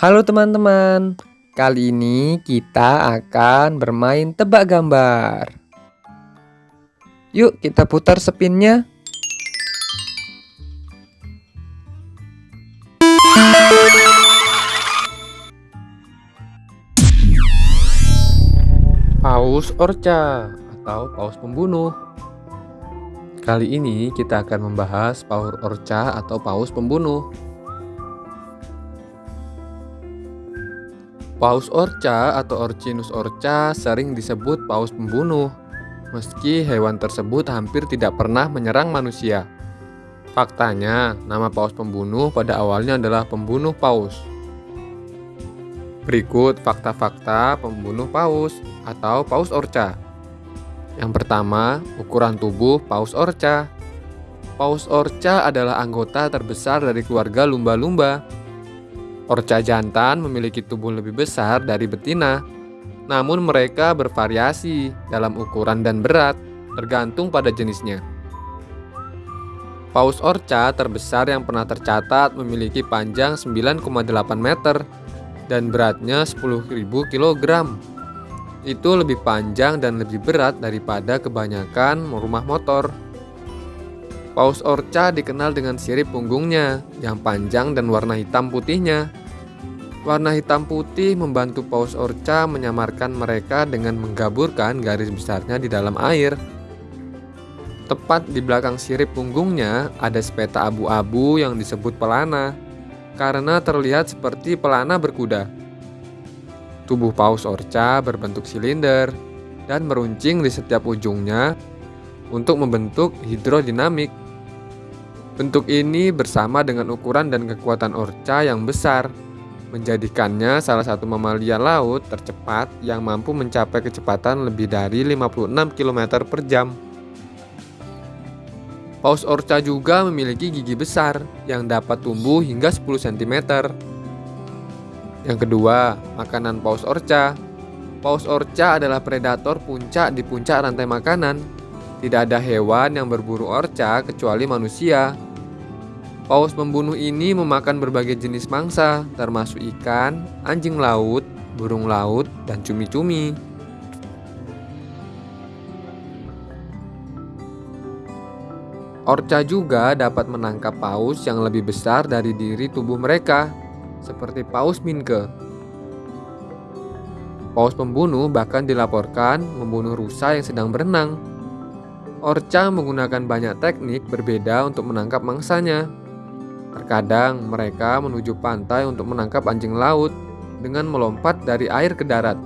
Halo teman-teman, kali ini kita akan bermain tebak gambar. Yuk kita putar spinnya. Paus Orca atau paus pembunuh. Kali ini kita akan membahas paus Orca atau paus pembunuh. Paus orca atau Orcinus orca sering disebut paus pembunuh, meski hewan tersebut hampir tidak pernah menyerang manusia. Faktanya, nama paus pembunuh pada awalnya adalah pembunuh paus. Berikut fakta-fakta pembunuh paus atau paus orca. Yang pertama, ukuran tubuh paus orca. Paus orca adalah anggota terbesar dari keluarga lumba-lumba Orca jantan memiliki tubuh lebih besar dari betina, namun mereka bervariasi dalam ukuran dan berat, tergantung pada jenisnya. Paus orca terbesar yang pernah tercatat memiliki panjang 9,8 meter dan beratnya 10.000 kg. Itu lebih panjang dan lebih berat daripada kebanyakan rumah motor. Paus orca dikenal dengan sirip punggungnya yang panjang dan warna hitam putihnya. Warna hitam putih membantu paus orca menyamarkan mereka dengan menggaburkan garis besarnya di dalam air. Tepat di belakang sirip punggungnya ada sepeta abu-abu yang disebut pelana, karena terlihat seperti pelana berkuda. Tubuh paus orca berbentuk silinder dan meruncing di setiap ujungnya untuk membentuk hidrodinamik. Bentuk ini bersama dengan ukuran dan kekuatan orca yang besar menjadikannya salah satu mamalia laut tercepat yang mampu mencapai kecepatan lebih dari 56 km per jam. Paus orca juga memiliki gigi besar yang dapat tumbuh hingga 10 cm. Yang kedua, makanan paus orca. Paus orca adalah predator puncak di puncak rantai makanan. Tidak ada hewan yang berburu orca kecuali manusia. Paus pembunuh ini memakan berbagai jenis mangsa, termasuk ikan, anjing laut, burung laut, dan cumi-cumi. Orca juga dapat menangkap paus yang lebih besar dari diri tubuh mereka, seperti paus minke. Paus pembunuh bahkan dilaporkan membunuh rusa yang sedang berenang. Orca menggunakan banyak teknik berbeda untuk menangkap mangsanya. Terkadang mereka menuju pantai untuk menangkap anjing laut dengan melompat dari air ke darat.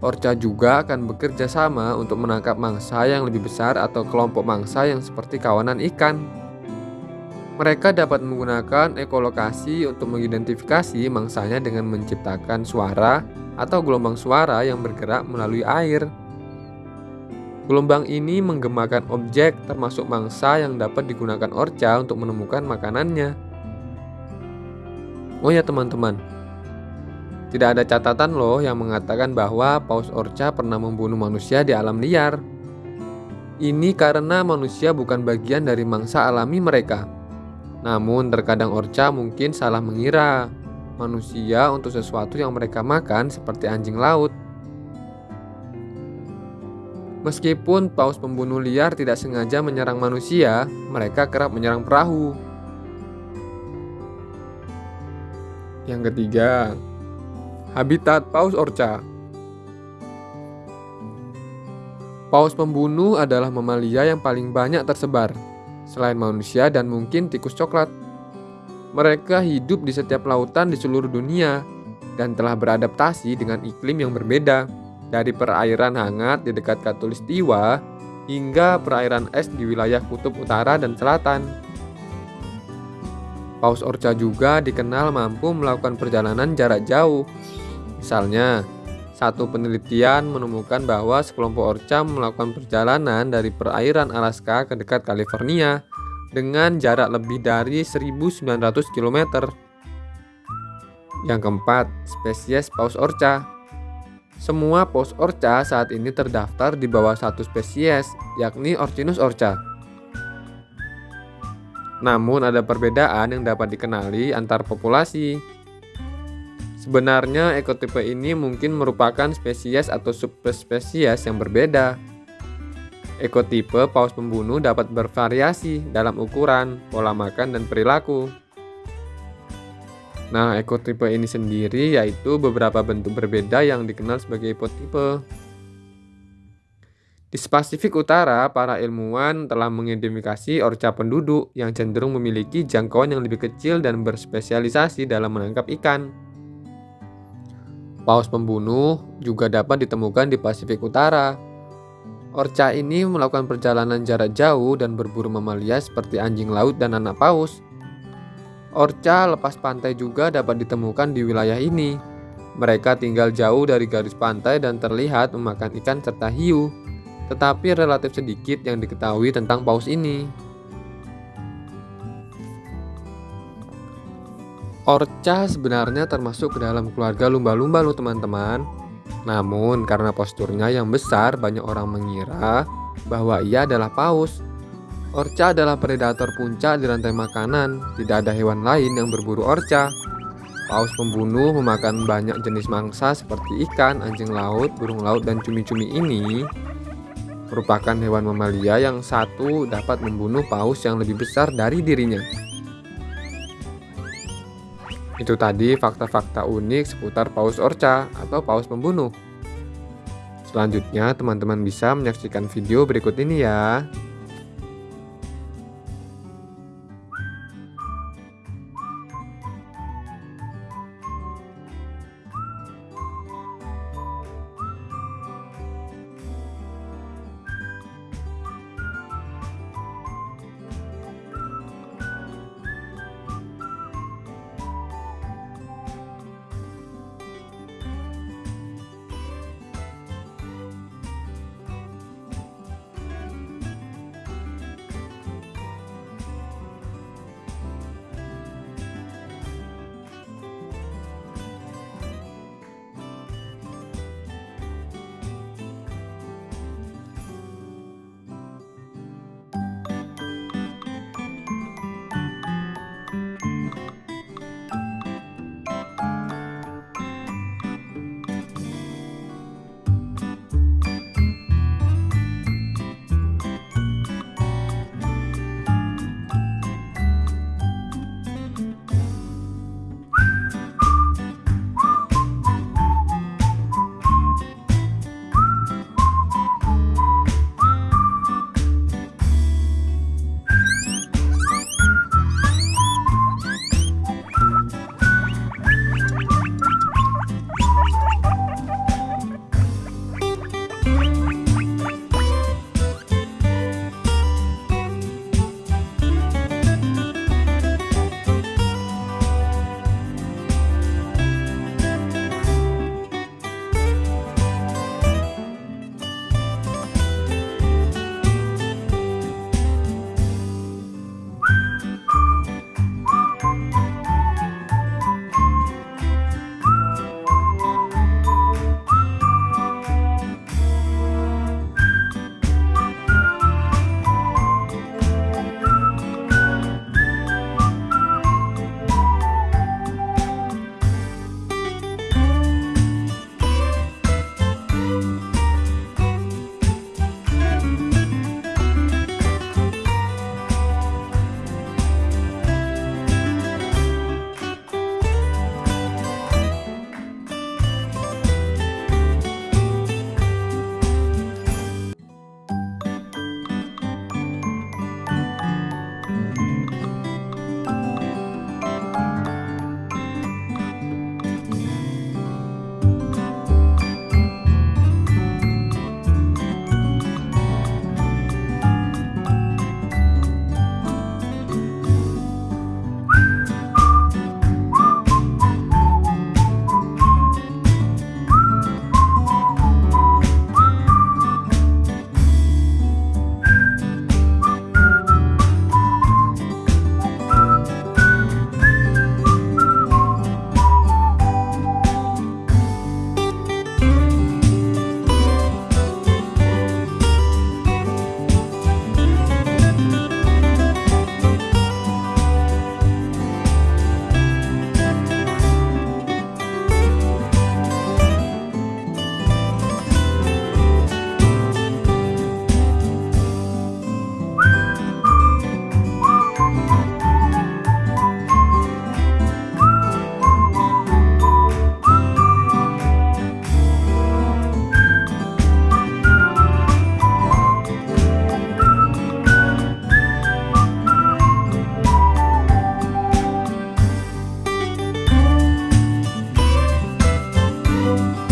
Orca juga akan bekerja sama untuk menangkap mangsa yang lebih besar atau kelompok mangsa yang seperti kawanan ikan. Mereka dapat menggunakan ekolokasi untuk mengidentifikasi mangsanya dengan menciptakan suara atau gelombang suara yang bergerak melalui air. Gelombang ini menggemakan objek termasuk mangsa yang dapat digunakan orca untuk menemukan makanannya. Oh ya teman-teman, tidak ada catatan loh yang mengatakan bahwa paus orca pernah membunuh manusia di alam liar. Ini karena manusia bukan bagian dari mangsa alami mereka. Namun terkadang orca mungkin salah mengira manusia untuk sesuatu yang mereka makan seperti anjing laut. Meskipun paus pembunuh liar tidak sengaja menyerang manusia, mereka kerap menyerang perahu. Yang ketiga, habitat paus orca. Paus pembunuh adalah mamalia yang paling banyak tersebar, selain manusia dan mungkin tikus coklat. Mereka hidup di setiap lautan di seluruh dunia dan telah beradaptasi dengan iklim yang berbeda dari perairan hangat di dekat Katulistiwa hingga perairan es di wilayah kutub utara dan selatan. Paus orca juga dikenal mampu melakukan perjalanan jarak jauh. Misalnya, satu penelitian menemukan bahwa sekelompok orca melakukan perjalanan dari perairan Alaska ke dekat California dengan jarak lebih dari 1900 km. Yang keempat, spesies paus orca. Semua paus orca saat ini terdaftar di bawah satu spesies, yakni Orcinus orca. Namun ada perbedaan yang dapat dikenali antar populasi. Sebenarnya ekotipe ini mungkin merupakan spesies atau subspesies yang berbeda. Ekotipe paus pembunuh dapat bervariasi dalam ukuran, pola makan, dan perilaku. Nah, ekotipe ini sendiri yaitu beberapa bentuk berbeda yang dikenal sebagai ekotipe. Di Pasifik Utara, para ilmuwan telah mengidentifikasi orca penduduk yang cenderung memiliki jangkauan yang lebih kecil dan berspesialisasi dalam menangkap ikan. Paus pembunuh juga dapat ditemukan di Pasifik Utara, Orca ini melakukan perjalanan jarak jauh dan berburu mamalia seperti anjing laut dan anak paus. Orca lepas pantai juga dapat ditemukan di wilayah ini. Mereka tinggal jauh dari garis pantai dan terlihat memakan ikan serta hiu, tetapi relatif sedikit yang diketahui tentang paus ini. Orca sebenarnya termasuk ke dalam keluarga lumba-lumba loh teman-teman. Namun karena posturnya yang besar banyak orang mengira bahwa ia adalah paus. Orca adalah predator puncak di rantai makanan, tidak ada hewan lain yang berburu orca. Paus pembunuh memakan banyak jenis mangsa seperti ikan, anjing laut, burung laut, dan cumi-cumi ini merupakan hewan mamalia yang satu dapat membunuh paus yang lebih besar dari dirinya. Itu tadi fakta-fakta unik seputar paus orca atau paus pembunuh. Selanjutnya, teman-teman bisa menyaksikan video berikut ini ya. you